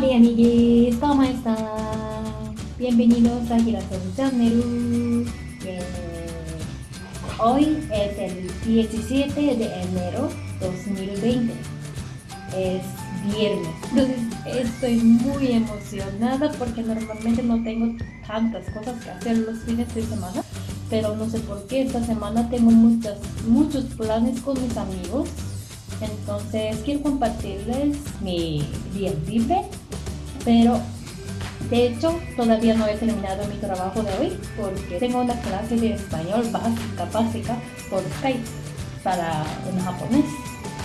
Hola amigues, ¿cómo están? Bienvenidos a Girasol Channel. Eh, hoy es el 17 de enero 2020. Es viernes. Entonces estoy muy emocionada porque normalmente no tengo tantas cosas que hacer los fines de semana. Pero no sé por qué esta semana tengo muchas, muchos planes con mis amigos entonces quiero compartirles mi día libre, pero de hecho todavía no he terminado mi trabajo de hoy porque tengo una clase de español básica, básica por Skype para un japonés.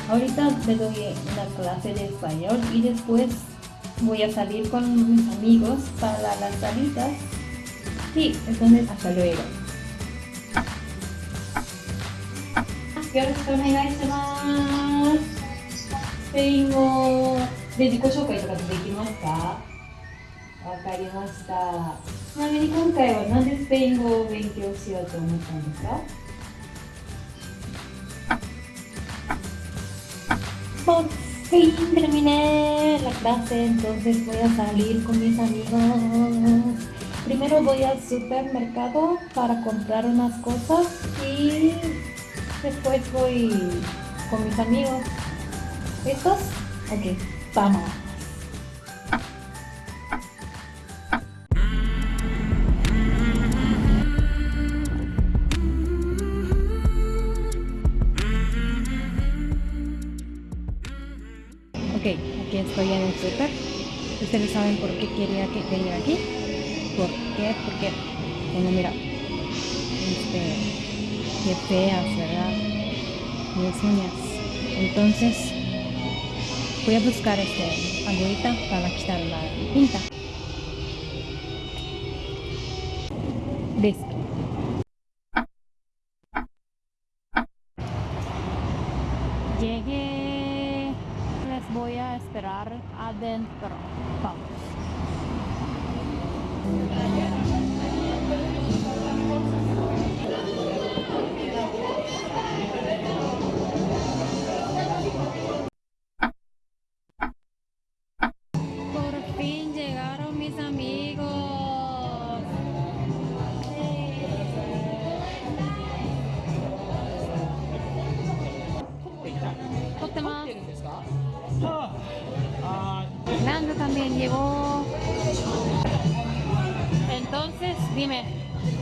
Ahorita le doy una clase de español y después voy a salir con mis amigos para las salidas. Sí, entonces hasta luego. よろしくお願いしますスペイン語で自己紹介とかできますかわかりましたちなみに今回は何でスペイン語を勉強しようと思ったんですか Por fin terminé la clase, entonces voy a salir con mis amigos. Primero voy al supermercado para comprar unas cosas y Después voy con mis amigos. ¿Listos? Ok, vamos. Ok, aquí estoy en el super. Ustedes saben por qué quería que venir aquí. ¿Por qué? Porque, bueno, mira, este, Qué feas, ¿verdad? Mis uñas. Entonces, voy a buscar este agüita para quitar la pinta. Listo. Entonces, dime,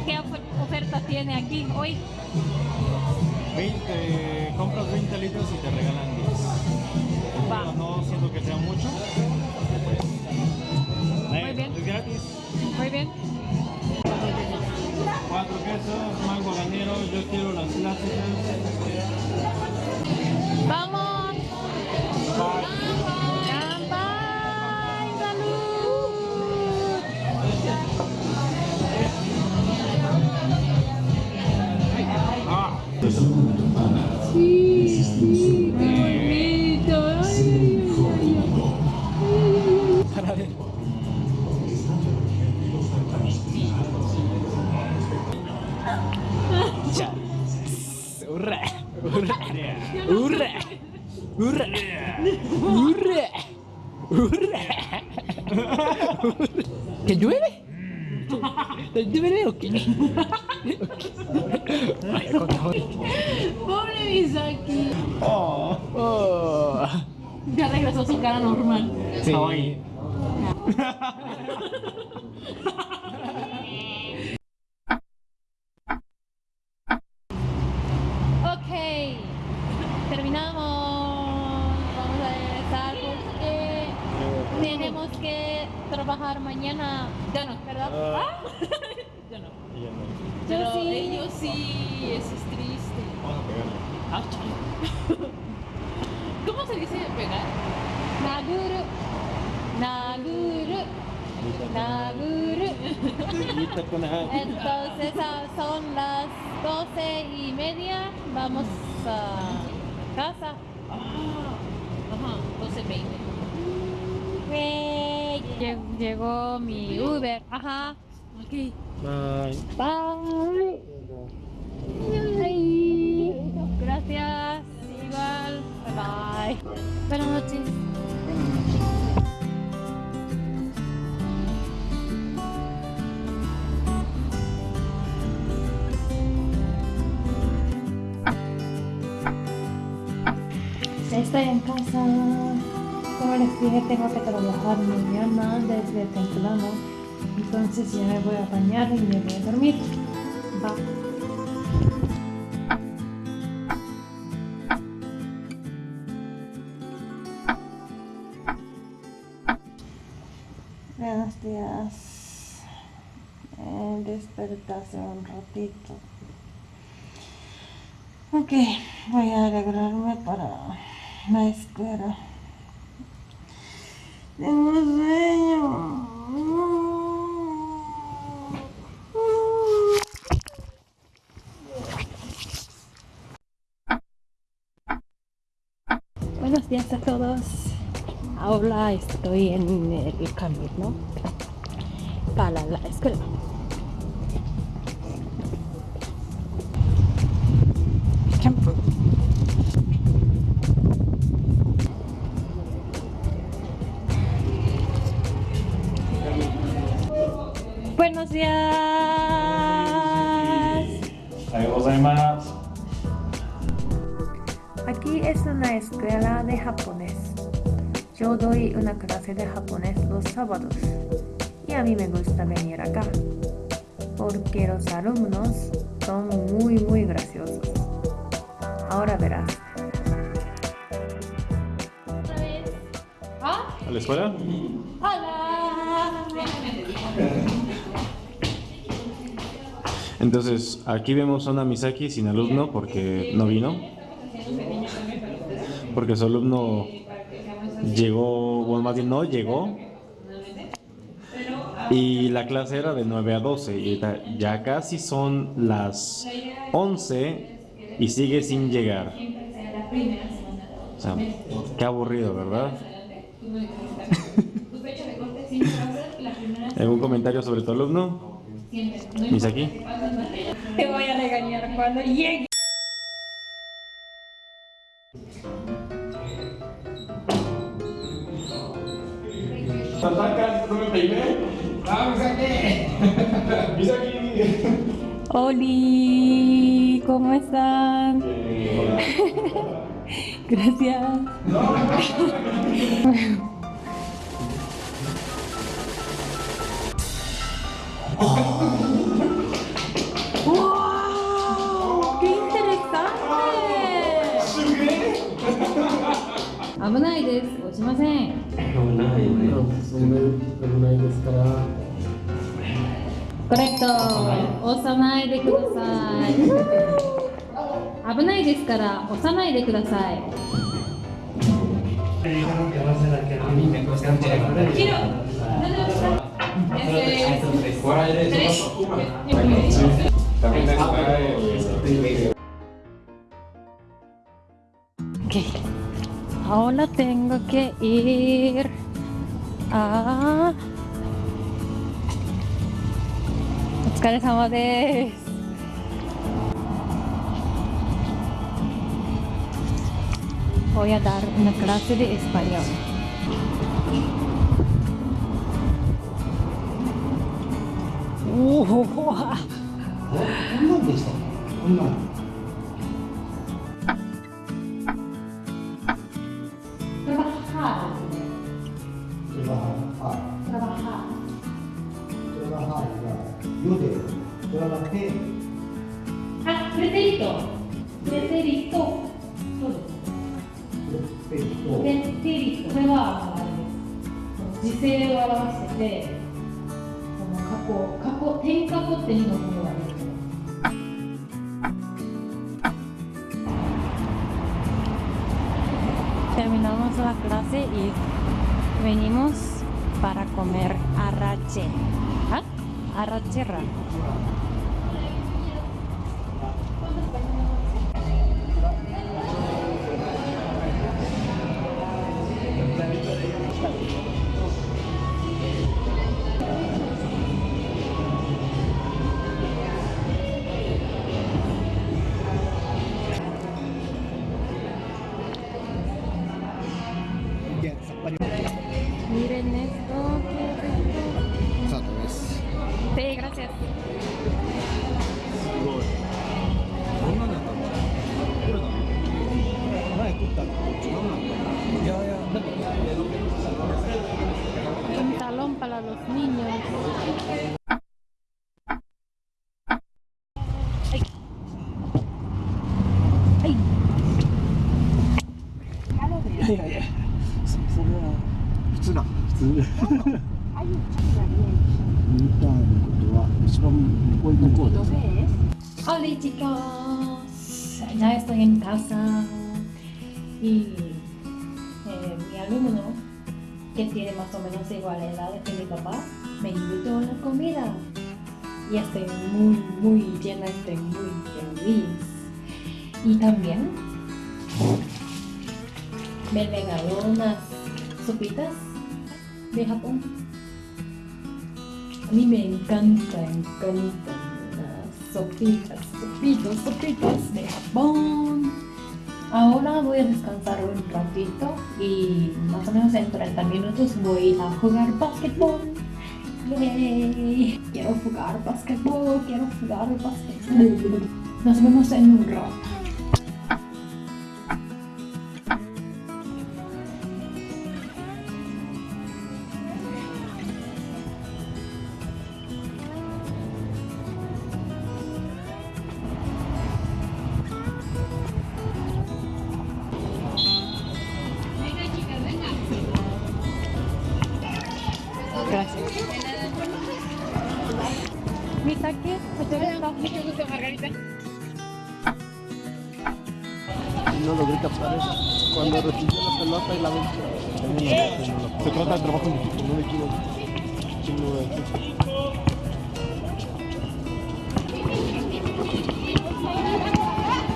¿qué oferta tiene aquí hoy? 20, compras 20 litros y te regalan 10. Va. No siento que sea mucho. Muy bien. Es gratis. Muy bien. Cuatro quesos, mango ganero, yo quiero las clásicas. ¡Vamos! Sí, ¿Que llueve? ¿Llueve o qué? Pobre Misaki. Oh. Oh. Ya regresó a su cara normal. Sí. trabajar mañana. Ya no, ¿verdad? Ah. Yo no. Yo ya no. Pero sí. ellos sí, eso es triste. Vamos a pegarle. Ah. ¿Cómo se dice pegar? Naguru. Naguru. Naguru. Entonces son las doce y media. Vamos a casa. Ah, ajá, 12.20. Yay. Llegó, llegó mi Uber. Ajá. Aquí. Bye. Bye. Bye. Gracias. Igual. Bye bye. Buenas noches. Estoy en casa. Como les dije, tengo que trabajar mañana desde temprano. Entonces ya me voy a bañar y me voy a dormir. Buenos días. Eh, despertarse un ratito. Ok, voy a arreglarme para la escuela. Tengo. Buenos días a todos. Ahora estoy en el camino para la escuela. Buenos días. Aquí es una escuela de japonés. Yo doy una clase de japonés los sábados. Y a mí me gusta venir acá. Porque los alumnos son muy muy graciosos. Ahora verás. ¿Ah? ¿A la escuela? ¡Hola! Entonces, aquí vemos a una Misaki sin alumno porque no vino. Porque su alumno llegó, bueno, más bien no llegó. Y la clase era de 9 a 12 y ya casi son las 11 y sigue sin llegar. O sea, qué aburrido, ¿verdad? ¿Algún comentario sobre tu alumno? Misaki. Te voy a regañar cuando llegue. Oli, ¿cómo están? Gracias. 危ないです。落ちません。危ない危ないですからコレクト。押さないでください。危ないですから押さないでください。ahora tengo お疲れ様です。親だ、のクラスでエスパニオ。おお、ほほ。あ、こんなんでした。こんなん。はあのあれです時勢を表しててその過去過去天過去って2のものが出てきます Terminamos la clase y venimos para comer arrache. ¿Ah? Arrachera. Ya estoy en casa y eh, mi alumno, que tiene más o menos igual edad que mi papá, me invitó a la comida y estoy muy, muy llena, estoy muy feliz. Y también me regaló unas sopitas de Japón. A mí me encanta, encanta sopitas, sopitas, sopitas de Japón. Ahora voy a descansar un ratito y más o menos en 30 minutos voy a jugar básquetbol. Yay. Quiero jugar básquetbol, quiero jugar básquetbol. Nos vemos en un rato. Cuando recibió la pelota y la venció. Se trata de trabajo en equipo, no me equivoco. Sin duda.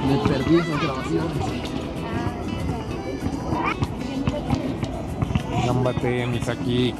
Me perdí esas grabaciones. Gambate, Misaki.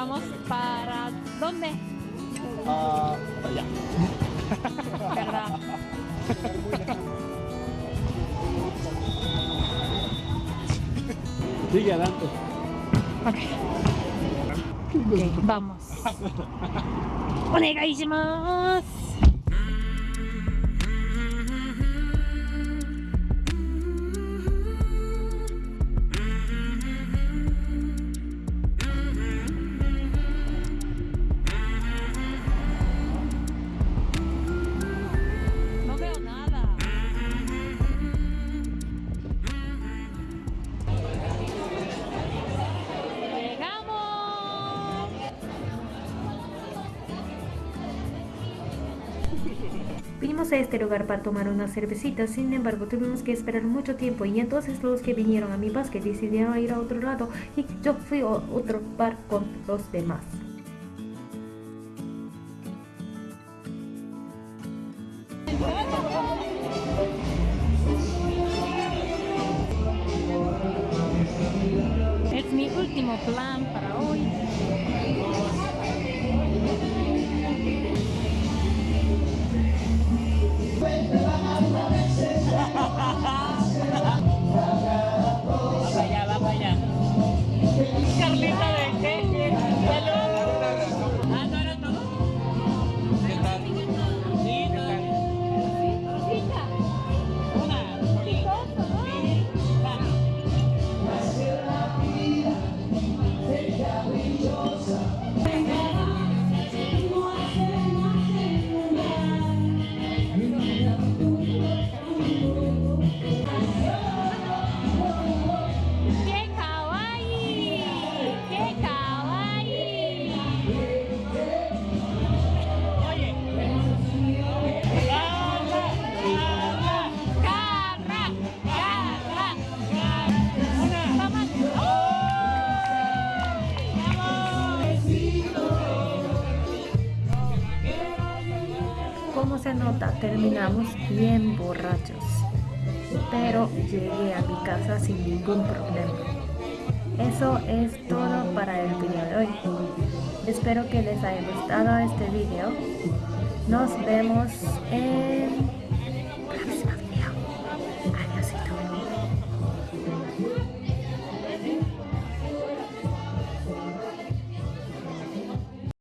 Vamos para dónde? Ah, allá. ¿Verdad? Sigue adelante. Ok. Ok, vamos. ¡Onegaishimasu! Vinimos a este lugar para tomar unas cervecitas, sin embargo tuvimos que esperar mucho tiempo y entonces los que vinieron a mi básquet decidieron ir a otro lado y yo fui a otro bar con los demás. Como se nota, terminamos bien borrachos, pero llegué a mi casa sin ningún problema. Eso es todo para el video de hoy. Espero que les haya gustado este video. Nos vemos en